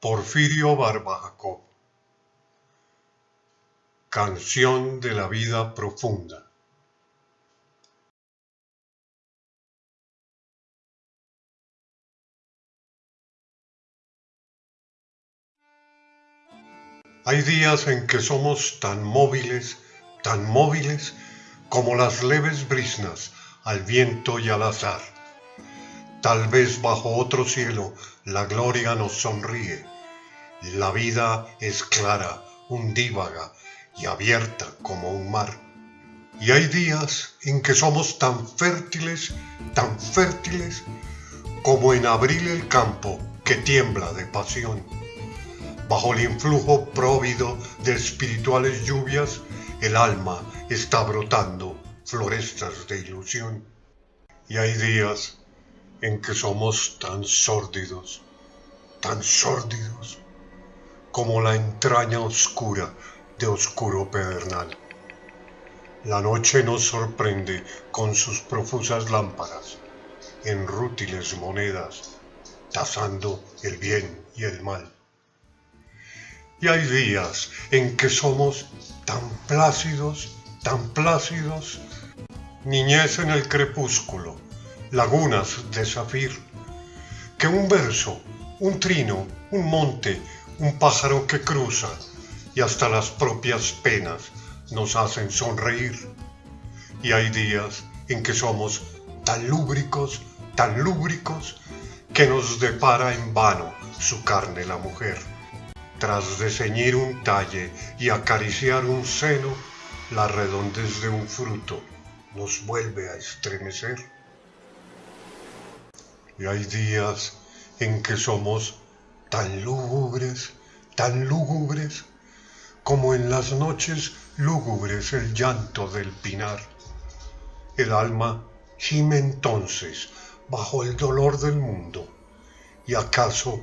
Porfirio Barba Jacob. Canción de la vida profunda. Hay días en que somos tan móviles, tan móviles como las leves brisnas al viento y al azar. Tal vez bajo otro cielo la gloria nos sonríe. La vida es clara, undívaga y abierta como un mar. Y hay días en que somos tan fértiles, tan fértiles, como en abril el campo que tiembla de pasión. Bajo el influjo próvido de espirituales lluvias, el alma está brotando florestas de ilusión. Y hay días en que somos tan sórdidos, tan sórdidos, como la entraña oscura de oscuro pedernal. La noche nos sorprende con sus profusas lámparas, en rútiles monedas, tasando el bien y el mal. Y hay días en que somos tan plácidos, tan plácidos, niñez en el crepúsculo, lagunas de zafir, que un verso, un trino, un monte, un pájaro que cruza y hasta las propias penas nos hacen sonreír. Y hay días en que somos tan lúbricos, tan lúbricos, que nos depara en vano su carne la mujer. Tras de ceñir un talle y acariciar un seno, la redondez de un fruto nos vuelve a estremecer. Y hay días en que somos tan lúgubres, tan lúgubres, como en las noches lúgubres el llanto del pinar. El alma gime entonces bajo el dolor del mundo, y acaso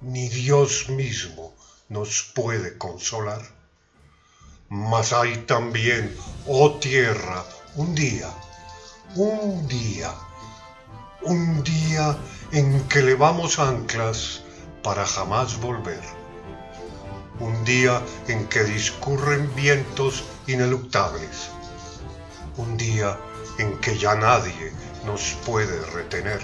ni Dios mismo nos puede consolar. Mas hay también, oh tierra, un día, un día un día en que levamos anclas para jamás volver. Un día en que discurren vientos ineluctables. Un día en que ya nadie nos puede retener.